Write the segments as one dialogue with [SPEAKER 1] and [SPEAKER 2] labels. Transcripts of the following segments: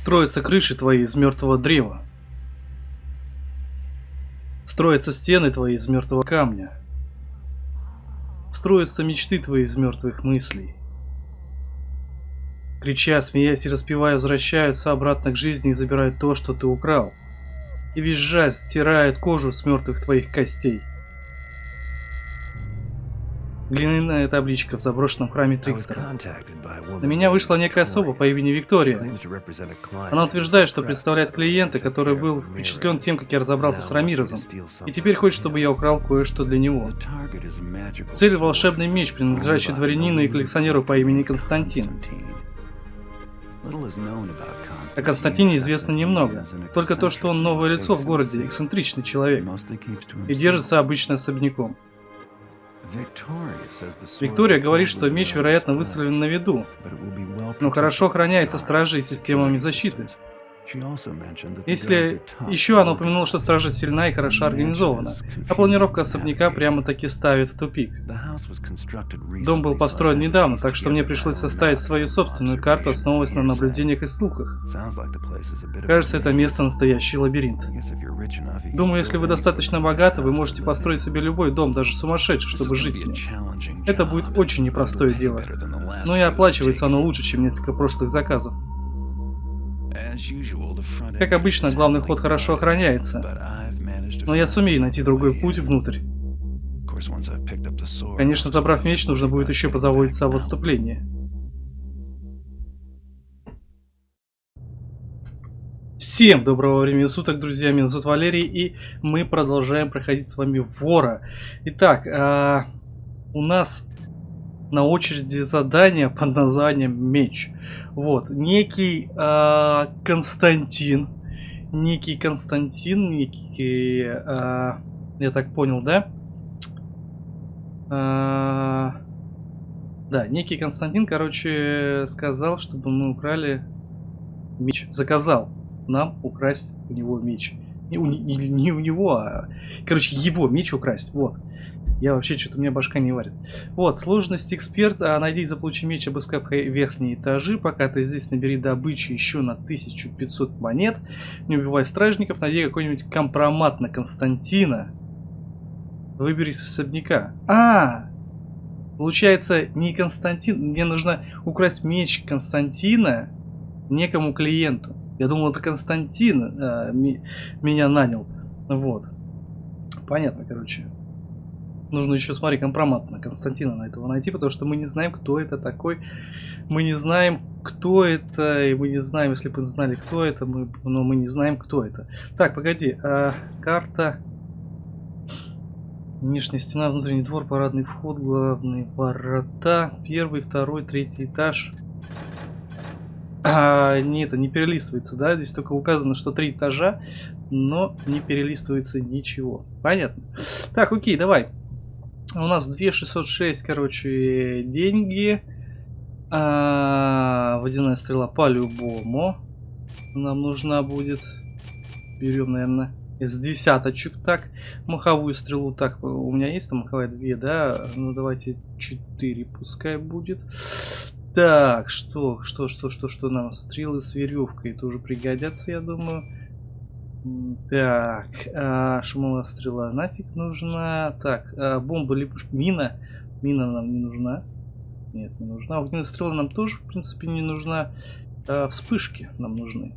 [SPEAKER 1] Строятся крыши твои из мертвого древа. Строятся стены твои из мертвого камня. Строятся мечты твои из мертвых мыслей. Крича, смеясь и распевая, возвращаются обратно к жизни и забирают то, что ты украл. И визжа стирают кожу с мертвых твоих костей. Глиняная табличка в заброшенном храме Трикстера. На меня вышла некая особа по имени Виктория. Она утверждает, что представляет клиента, который был впечатлен тем, как я разобрался с Рамирозом, и теперь хочет, чтобы я украл кое-что для него. Цель – волшебный меч, принадлежащий дворянину и коллекционеру по имени Константин. О Константине известно немного. Только то, что он новое лицо в городе, эксцентричный человек. И держится обычно особняком. Виктория говорит, что меч, вероятно, выставлен на виду, но хорошо охраняется стражей системами защиты. Если еще она упомянула, что стража сильна и хорошо организована, а планировка особняка прямо-таки ставит в тупик. Дом был построен недавно, так что мне пришлось составить свою собственную карту, основываясь на наблюдениях и слухах. Кажется, это место настоящий лабиринт. Думаю, если вы достаточно богаты, вы можете построить себе любой дом, даже сумасшедший, чтобы жить в нем. Это будет очень непростое дело. Но и оплачивается оно лучше, чем несколько прошлых заказов. Как обычно, главный ход хорошо охраняется, но я сумею найти другой путь внутрь. Конечно, забрав меч, нужно будет еще позаботиться об отступлении. Всем доброго времени суток, друзья, меня зовут Валерий, и мы продолжаем проходить с вами Вора. Итак, э, у нас на очереди задание под названием Меч. Вот, некий э, Константин, некий Константин, некий, э, я так понял, да? Э, да, некий Константин, короче, сказал, чтобы мы украли меч. Заказал нам украсть у него меч. Не не, не у него, а, короче, его меч украсть. Вот. Я вообще, что-то меня башка не варит. Вот, сложность эксперт. А, найди и заполучи меч, обыскав верхние этажи. Пока ты здесь, набери добычи еще на 1500 монет. Не убивай стражников, найди какой-нибудь компромат на Константина. Выбери с особняка. А, Получается, не Константин. Мне нужно украсть меч Константина некому клиенту. Я думал, это Константин а, ми, меня нанял. Вот. Понятно, короче. Нужно еще, смотри, компромат на Константина на этого найти, потому что мы не знаем, кто это такой. Мы не знаем, кто это, и мы не знаем, если бы знали, кто это, мы, но мы не знаем, кто это. Так, погоди, а, карта... Внешняя стена, внутренний двор, парадный вход, главные ворота, первый, второй, третий этаж. А, не, это не перелистывается, да? Здесь только указано, что три этажа, но не перелистывается ничего. Понятно. Так, окей, давай. У нас 2606, короче, деньги. А, водяная стрела по-любому. Нам нужна будет. Берем, наверное, из десяточек. Так, маховую стрелу. Так, у меня есть там маховая две, да? Ну, давайте 4 пускай будет. Так, что, что, что, что, что нам? Стрелы с веревкой тоже пригодятся, я думаю. Так, а, шумовая стрела нафиг нужна. Так, а, бомба, липушка, мина. Мина нам не нужна. Нет, не нужна. Огненная стрела нам тоже, в принципе, не нужна. А, вспышки нам нужны.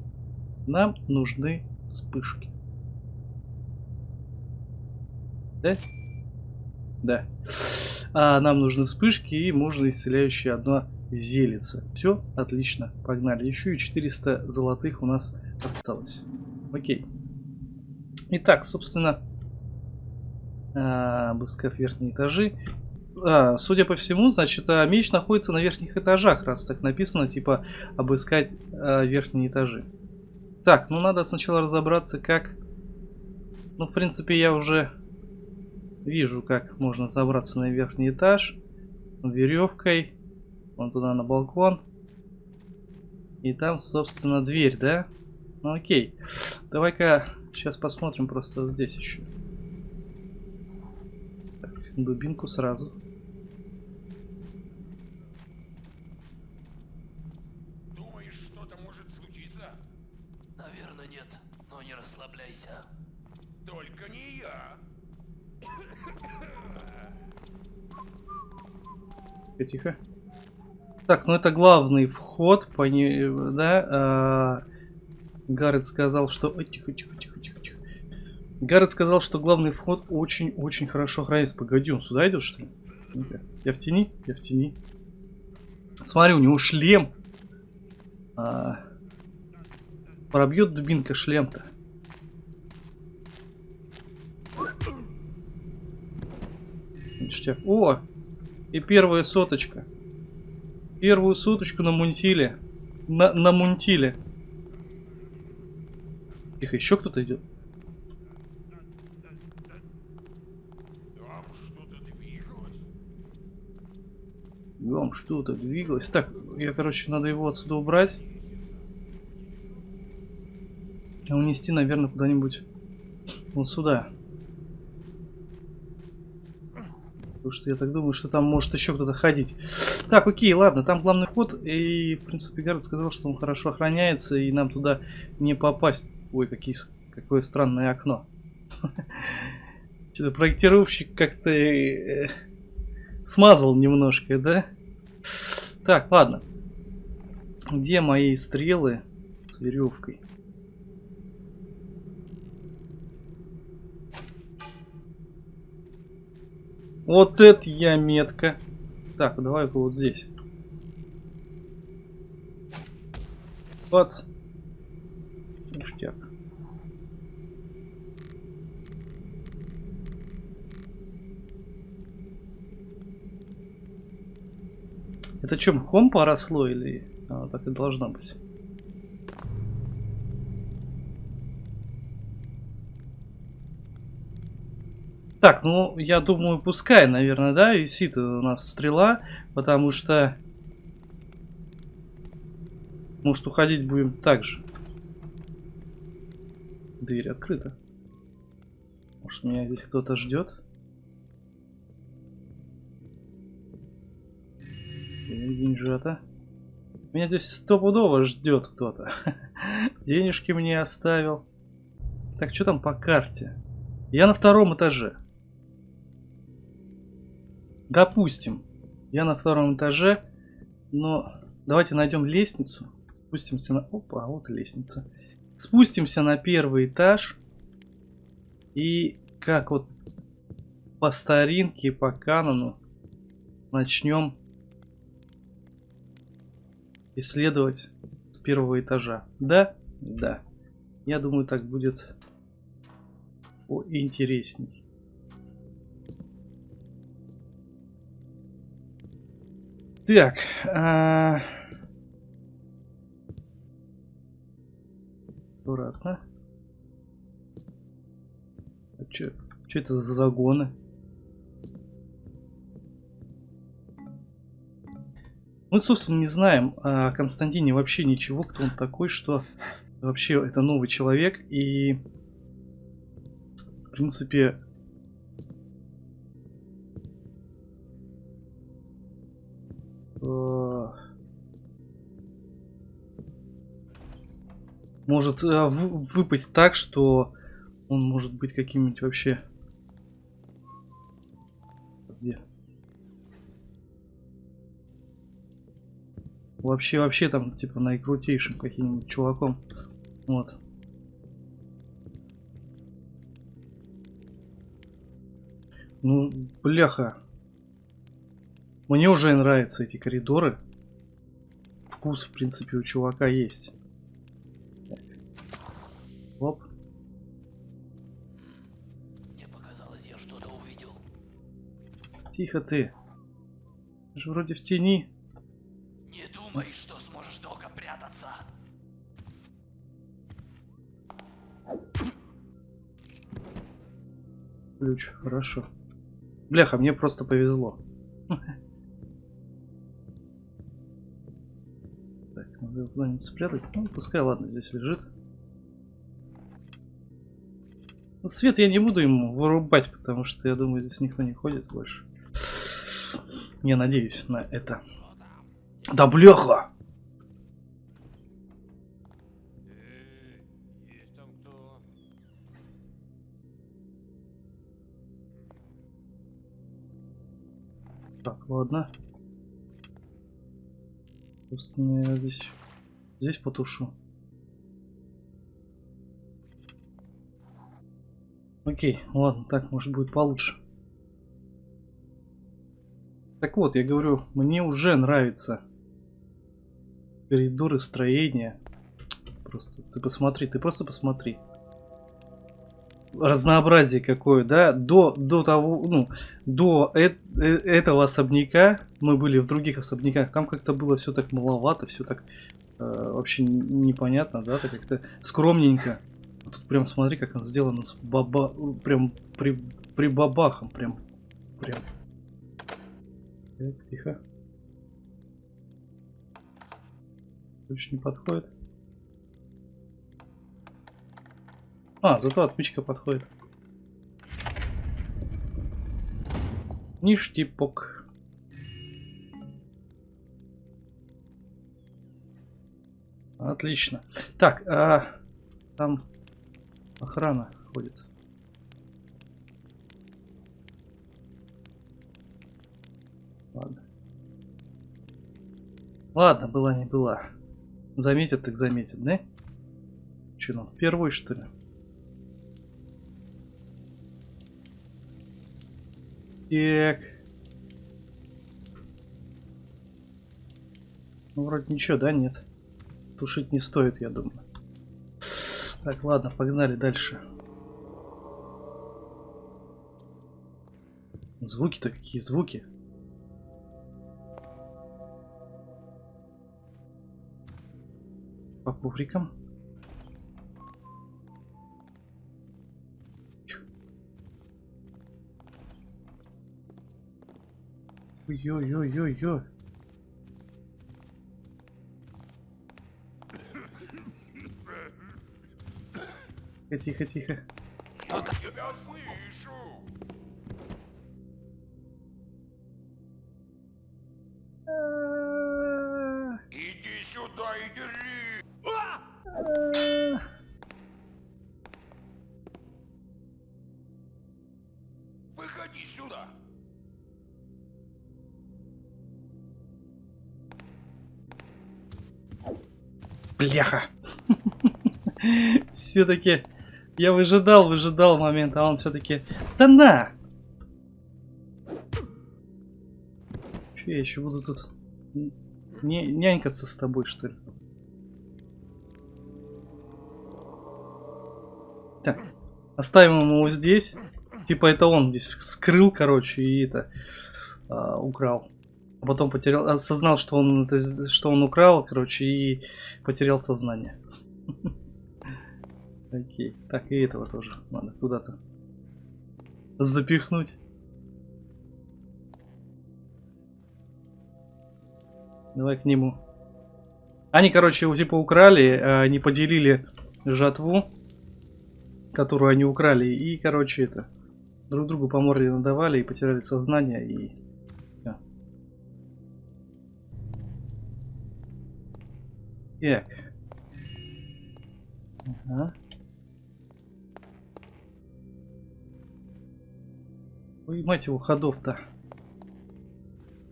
[SPEAKER 1] Нам нужны вспышки. Да? Да. А, нам нужны вспышки и можно исцеляющее одно зелица. Все, отлично, погнали. Еще и 400 золотых у нас осталось. Окей. Итак, собственно, обыскав верхние этажи. А, судя по всему, значит, а, меч находится на верхних этажах, раз так написано, типа, обыскать а, верхние этажи. Так, ну надо сначала разобраться, как... Ну, в принципе, я уже вижу, как можно забраться на верхний этаж. Веревкой. Вон туда на балкон. И там, собственно, дверь, да? Ну окей. Давай-ка сейчас посмотрим просто здесь еще. Так, дубинку сразу.
[SPEAKER 2] Думаешь, что-то может случиться? расслабляйся.
[SPEAKER 3] Только не я.
[SPEAKER 1] Тихо, тихо. Так, ну это главный вход, по не, да? А, Гаррет сказал, что... Тихо, тихо, тихо. Гаррет сказал, что главный вход очень-очень хорошо охраняется. Погоди, он сюда идет, что ли? Я в тени? Я в тени. Смотри, у него шлем. А, пробьет дубинка шлем-то. О! И первая соточка. Первую соточку на мунтиле. На, на мунтиле. Тихо, еще кто-то идет.
[SPEAKER 3] Там что-то двигалось.
[SPEAKER 1] Вам что-то двигалось. Так, я, короче, надо его отсюда убрать. И унести, наверное, куда-нибудь вот сюда. Потому что я так думаю, что там может еще кто-то ходить. Так, окей, ладно, там главный вход. И, в принципе, Гард сказал, что он хорошо охраняется, и нам туда не попасть. Ой, какие, какое странное окно. Что-то проектировщик как-то э, смазал немножко, да? Так, ладно. Где мои стрелы с веревкой? Вот это я метка. Так, давай-ка вот здесь. Бац. Ништяк. Это что, мхом поросло или а, так и должно быть? Так, ну, я думаю, пускай, наверное, да, висит у нас стрела, потому что... Может, уходить будем так же. Дверь открыта. Может, меня здесь кто-то ждет? Деньжата. Меня здесь стопудово ждет кто-то. Денежки мне оставил. Так, что там по карте? Я на втором этаже. Допустим, я на втором этаже, но давайте найдем лестницу. Спустимся на... Опа, вот лестница. Спустимся на первый этаж. И как вот по старинке, по канону начнем исследовать с первого этажа. Да? Да. Я думаю, так будет интересней. Так. А... Аккуратно. А чё это за загоны? Мы, собственно, не знаем о Константине вообще ничего, кто он такой, что вообще это новый человек. И, в принципе, Э, может э, выпасть так, что он может быть каким-нибудь вообще... Вообще, вообще там, типа, наикрутейшим каким-нибудь чуваком. Вот. Ну, бляха. Мне уже нравятся эти коридоры. Вкус, в принципе, у чувака есть. Так. Оп.
[SPEAKER 2] Мне показалось, я что-то увидел.
[SPEAKER 1] Тихо ты. Ты же вроде в тени.
[SPEAKER 2] Не думай, что сможешь долго прятаться.
[SPEAKER 1] Ключ, хорошо. Бляха, мне просто повезло. Надо его куда-нибудь спрятать. Ну, пускай, ладно, здесь лежит. Ну, свет я не буду ему вырубать, потому что, я думаю, здесь никто не ходит больше. Я надеюсь на это. Да бляха! Так, ладно. Собственно, я здесь, здесь потушу. Окей, ладно, так, может будет получше. Так вот, я говорю, мне уже нравится коридоры строения. Просто ты посмотри, ты просто посмотри. Разнообразие какое, да? До, до того, ну, до э э этого особняка, мы были в других особняках, там как-то было все так маловато, все так э, вообще непонятно, да, так как-то скромненько. Тут прям смотри, как он сделано с баба... Прям при, при бабахом, прям, прям. Тихо. Ключ не подходит. А, зато отмычка подходит. Ништипок. Отлично. Так, а, там охрана ходит. Ладно. Ладно, была не была. Заметят, так заметят, да? Че нам, первый что ли? Так. Ну, вроде ничего, да, нет? Тушить не стоит, я думаю. Так, ладно, погнали дальше. Звуки-то какие звуки? Коврикам. Ой-ой-ой-ой-ой. Тихо, тихо, тихо.
[SPEAKER 3] Тебя слышу!
[SPEAKER 1] Бляха. Все-таки я выжидал, выжидал момент, а он все-таки... Да на! Че я еще буду тут нянькаться с тобой, что ли? Так, оставим его здесь. Типа это он здесь скрыл, короче, и это а, украл. А потом потерял, осознал, что он что он украл, короче, и потерял сознание. Окей. Так, и этого тоже надо куда-то запихнуть. Давай к нему. Они, короче, его типа украли, а не поделили жатву, которую они украли, и, короче, это друг другу по морде надавали и потеряли сознание, и Так. Ага. Ой, мать его, ходов-то.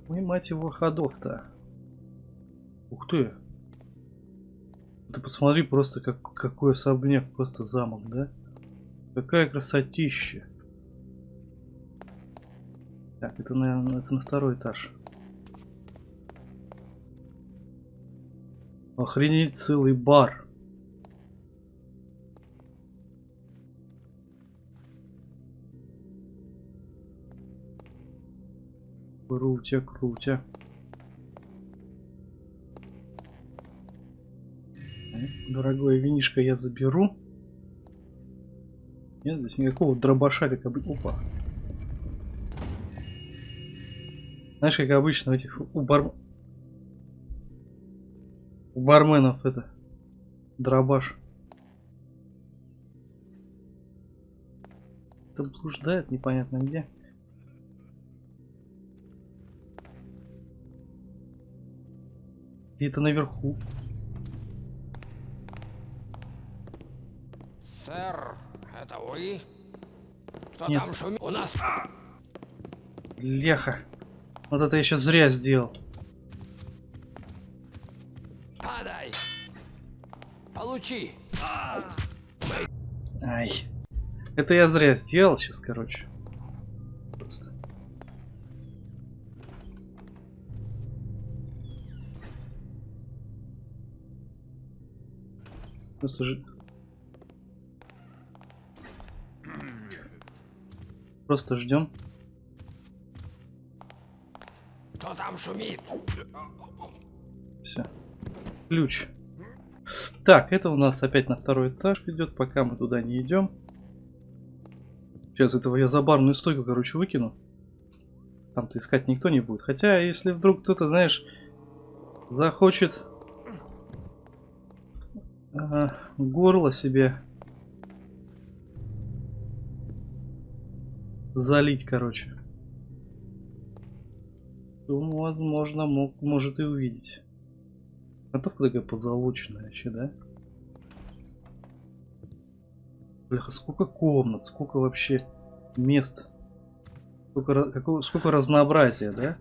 [SPEAKER 1] Ой, мать его, ходов-то. Ух ты. Ты посмотри просто, как, какой особняк, просто замок, да? Какая красотища. Так, это, наверное, это на второй этаж. Охренеть, целый бар. Крутя, крутя. Дорогое винишко я заберу. Нет здесь никакого дробаша, как обычно. Опа. Знаешь, как обычно у этих у, бар... у барменов это дробаш. Это блуждает непонятно где. Где-то наверху.
[SPEAKER 2] Сэр, это вы? Что
[SPEAKER 1] Нет.
[SPEAKER 2] там шумит? У нас...
[SPEAKER 1] Леха. Вот это я сейчас зря сделал.
[SPEAKER 2] Падай! Получи!
[SPEAKER 1] Ай. Это я зря сделал сейчас, короче. Просто. Просто ждем.
[SPEAKER 2] Кто там шумит?
[SPEAKER 1] Все. Ключ. Так, это у нас опять на второй этаж идет, пока мы туда не идем. Сейчас этого я за барную стойку, короче, выкину. Там-то искать никто не будет. Хотя, если вдруг кто-то, знаешь, захочет ага, горло себе залить, короче, то, возможно, мог, может и увидеть. Готовка такая подзолоченная вообще, да? Бляха, сколько комнат, сколько вообще мест. Сколько, какого- сколько разнообразия, да?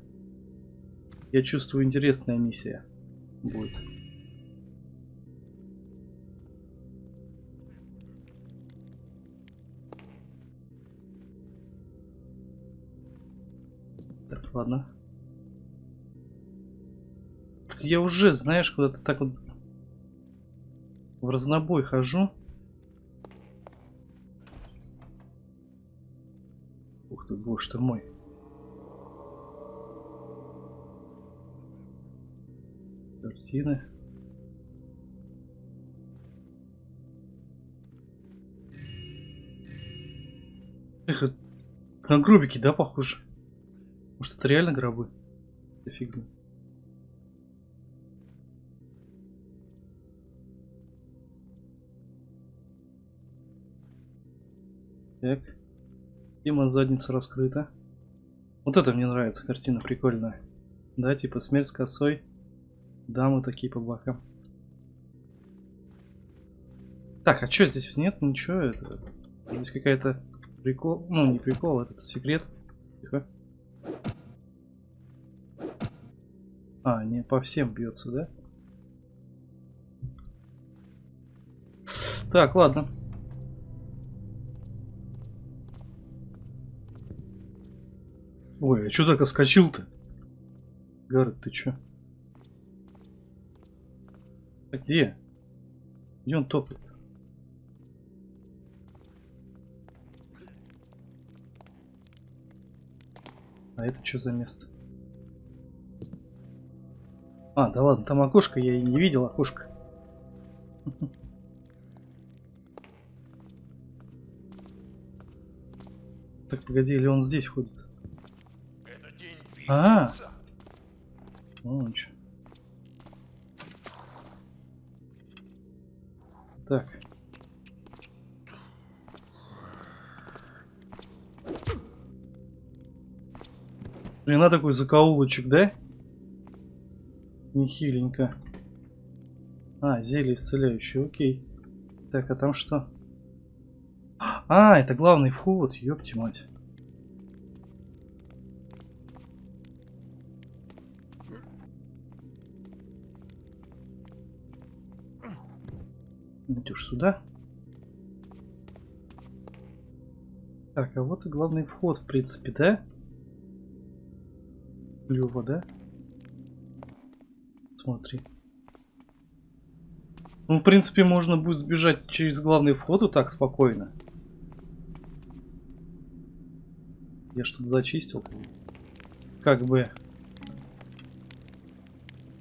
[SPEAKER 1] Я чувствую, интересная миссия будет. Так, ладно. Я уже, знаешь, куда-то так вот в разнобой хожу. Ух ты, боже ты мой. Картины. Эх, на гробики, да, похоже? Может, это реально гробы? Да фиг знает. Так. Тема задница раскрыта. Вот это мне нравится, картина прикольная. Да, типа смерть с косой. Дамы такие по бокам. Так, а что здесь нет? Ничего, это... Здесь какая-то прикол... Ну, не прикол, это секрет. Тихо. А, не по всем бьется, да? Так, ладно. Ой, а чё так оскочил-то? Гаррет, ты чё? А где? Где он топает? А это что за место? А, да ладно, там окошко, я и не видел окошко. Так, погоди, или он здесь ходит? А.
[SPEAKER 3] бизнеса.
[SPEAKER 1] Ну, ничего. Так. Блин, на такой закоулочек, да? Нехиленько. А, зелье исцеляющее, окей. Так, а там что? А, это главный вход, ёпти мать. Сюда. Так, а вот и главный вход, в принципе, да? Клево, да? Смотри. Ну, в принципе, можно будет сбежать через главный вход вот так спокойно. Я что-то зачистил. Как бы.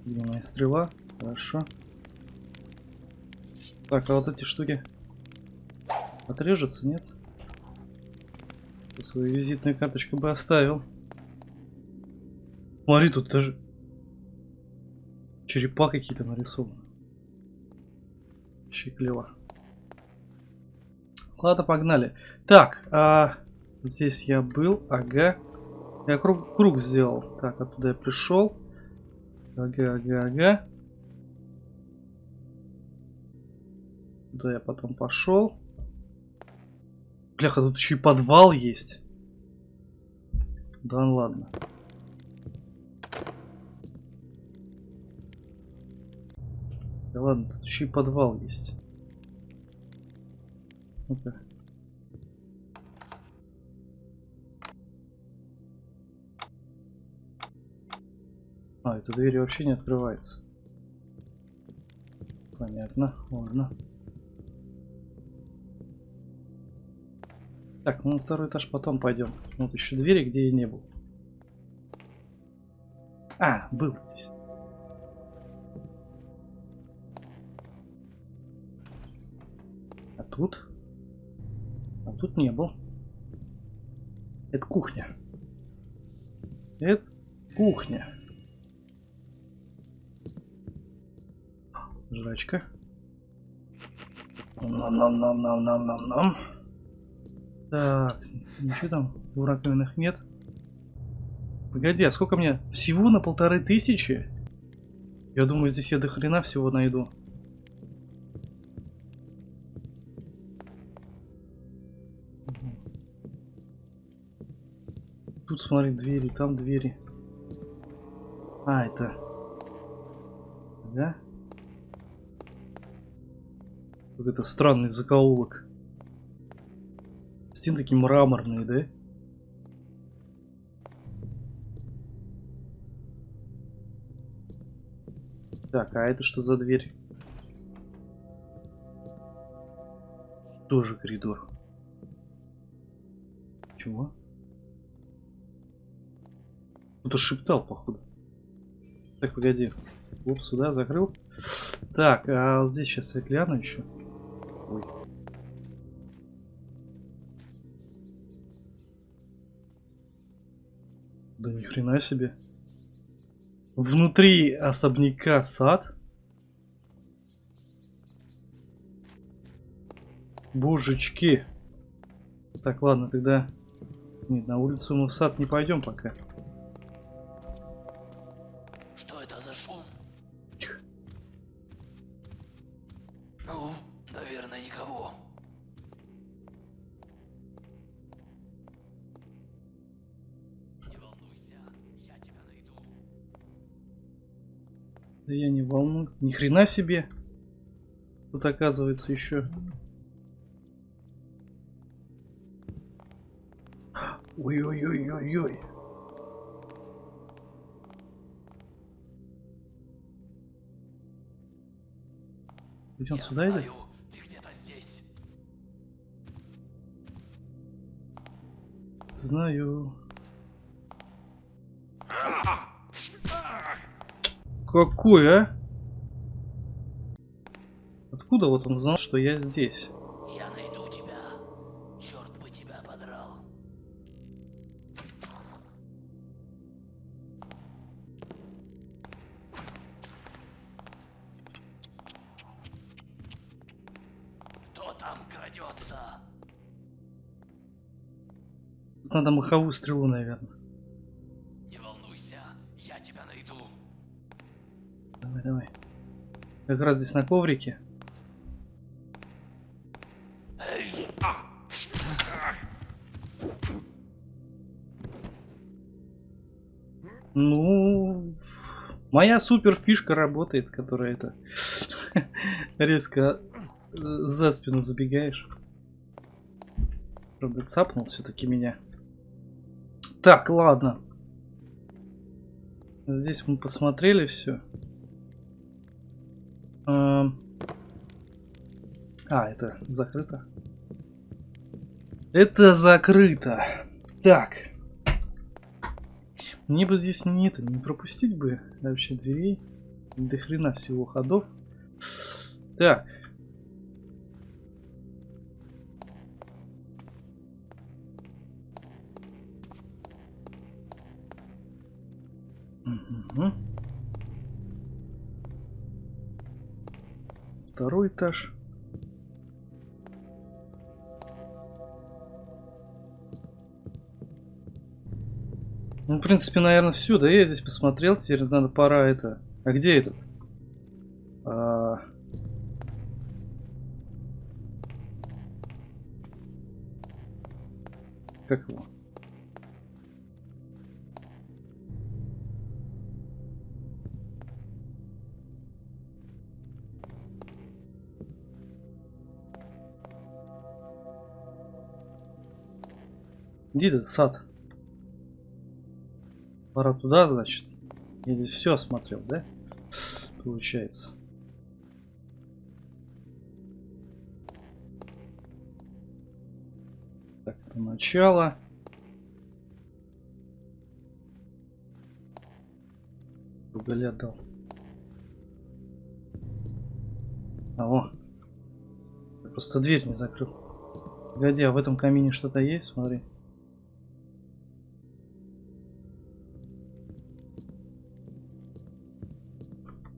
[SPEAKER 1] Где стрела? Хорошо. Так, а вот эти штуки отрежутся, нет? Свою визитную карточку бы оставил. Смотри, тут даже черепа какие-то нарисованы. Вообще клево. Ладно, погнали. Так, а, здесь я был, ага. Я круг, круг сделал. Так, оттуда я пришел. Ага, ага, ага. Куда я потом пошел? Бляха, тут еще и подвал есть. Да ну ладно. Да ладно, тут еще и подвал есть. Ну-ка. А, эта дверь вообще не открывается. Понятно, ладно. Так, ну на второй этаж потом пойдем. Вот еще двери, где я не был. А, был здесь. А тут? А тут не был. Это кухня. Это кухня. Жрачка. Нам-нам-нам-нам-нам-нам-нам. Так, ничего там в раковинах нет. Погоди, а сколько мне? Всего на полторы тысячи? Я думаю, здесь я до хрена всего найду. Тут смотри, двери, там двери. А, это... Да? Какой-то странный закоулок. Стены такие мраморные, да? Так, а это что за дверь? Тоже коридор. Чего? Кто-то шептал, походу. Так, погоди. Оп, сюда закрыл. Так, а вот здесь сейчас я гляну еще. Ой. Хрена себе. Внутри особняка сад. Божечки. Так, ладно, тогда... Нет, на улицу мы в сад не пойдем пока. Да я не волну. Ни хрена себе. Тут оказывается еще. Ой-ой-ой-ой-ой. Идем
[SPEAKER 2] Я
[SPEAKER 1] сюда
[SPEAKER 2] знаю, ты где-то здесь.
[SPEAKER 1] Знаю. Какой, а? Откуда вот он знал, что я здесь?
[SPEAKER 2] Я найду тебя. Черт бы тебя подрал. Кто там крадется?
[SPEAKER 1] Надо маховую стрелу, наверное. Как раз здесь на коврике. Ну, моя супер фишка работает, которая это резко э, за спину забегаешь. Правда, цапнул все-таки меня. Так, ладно. Здесь мы посмотрели все. А, это закрыто. Это закрыто. Так. Мне бы здесь не это, не пропустить бы вообще дверей. До хрена всего ходов. Так. Мгм. Второй этаж. Ну, в принципе, наверное, все. Да я здесь посмотрел. Теперь надо пора это. А где этот? А... Как его? Где этот сад? Пора туда, значит. Я здесь все осмотрел, да? Получается. Так, это начало. Уголь отдал. А, о. Я просто дверь не закрыл. Погоди, а в этом камине что-то есть? Смотри.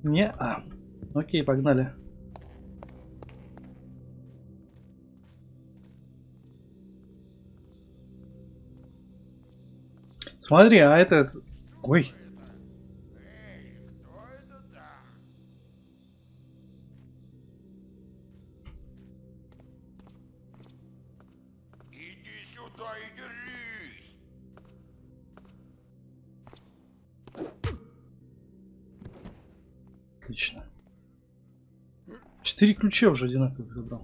[SPEAKER 1] Не, а. Окей, погнали. Смотри, а это... Ой. Ключа уже одинаковых забрал.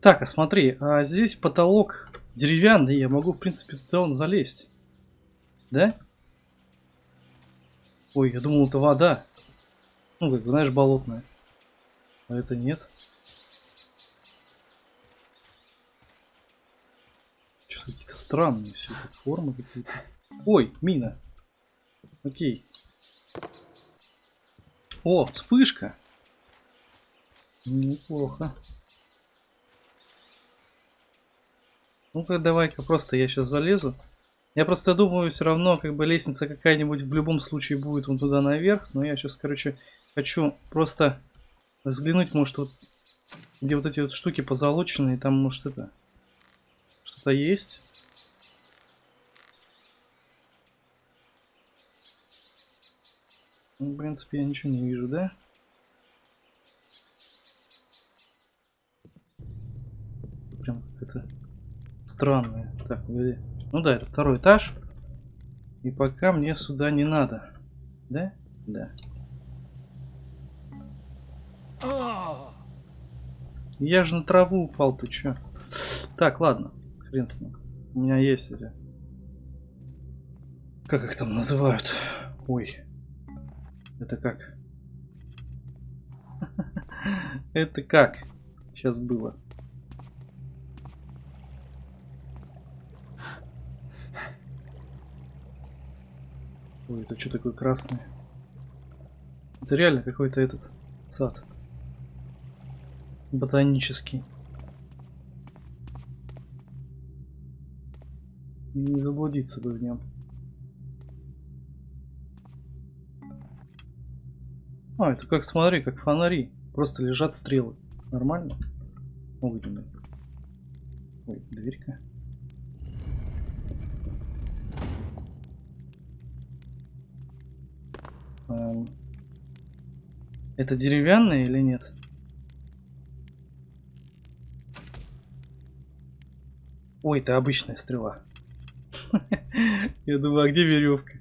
[SPEAKER 1] Так, а смотри, а здесь потолок деревянный, я могу, в принципе, туда он залезть. Да? Ой, я думал, это вода. Ну, как, знаешь, болотная. А это нет. Что какие-то странные все формы какие-то. Ой, мина. Окей. О, вспышка. Неплохо. Ну-ка, давай-ка просто я сейчас залезу. Я просто думаю, все равно, как бы лестница какая-нибудь в любом случае будет вон туда наверх. Но я сейчас, короче, хочу просто взглянуть, может, вот где вот эти вот штуки позолоченные, там, может, это что-то есть. Ну, в принципе, я ничего не вижу, да? Прям это странное. Так, погоди. Ну да, это второй этаж. И пока мне сюда не надо. Да? Да. Я же на траву упал, ты чё? Так, ладно. Хрен с ним. У меня есть эти... Как их там называют? Ой. Это как? Это как? Сейчас было. Ой, это что такое красное? Это реально какой-то этот сад. Ботанический. Не заблудиться бы в нем. А, это как, смотри, как фонари. Просто лежат стрелы. Нормально? Огненные. Ой, дверька. Эм, Это деревянная или нет? Ой, это обычная стрела. Я думаю, а где веревка?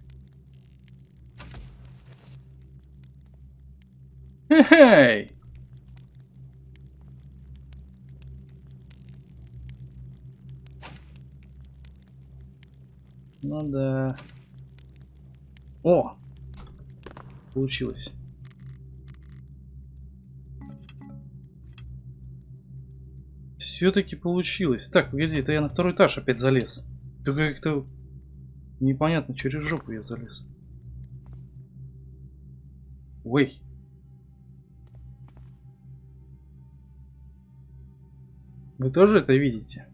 [SPEAKER 1] Эй! Ну да. О! Получилось. Все-таки получилось. Так, погоди, это я на второй этаж опять залез. Только как-то непонятно, через жопу я залез. Ой. Вы тоже это видите?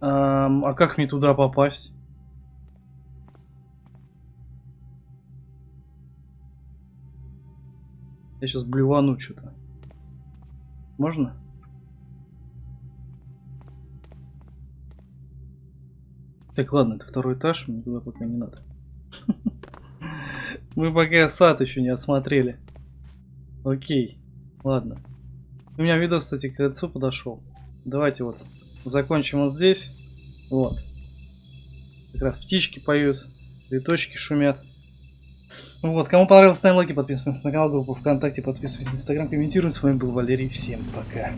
[SPEAKER 1] Ам, а как мне туда попасть? Я сейчас блевану что-то. Можно? Так, ладно, это второй этаж, мне туда пока не надо. Мы пока сад еще не осмотрели. Окей, ладно. У меня видос, кстати, к концу подошел. Давайте вот закончим вот здесь. Вот. Как раз птички поют, цветочки шумят. Вот, кому понравилось, ставим лайки, подписываемся на канал, группу ВКонтакте, подписывайтесь на Инстаграм, комментируем. С вами был Валерий, всем пока.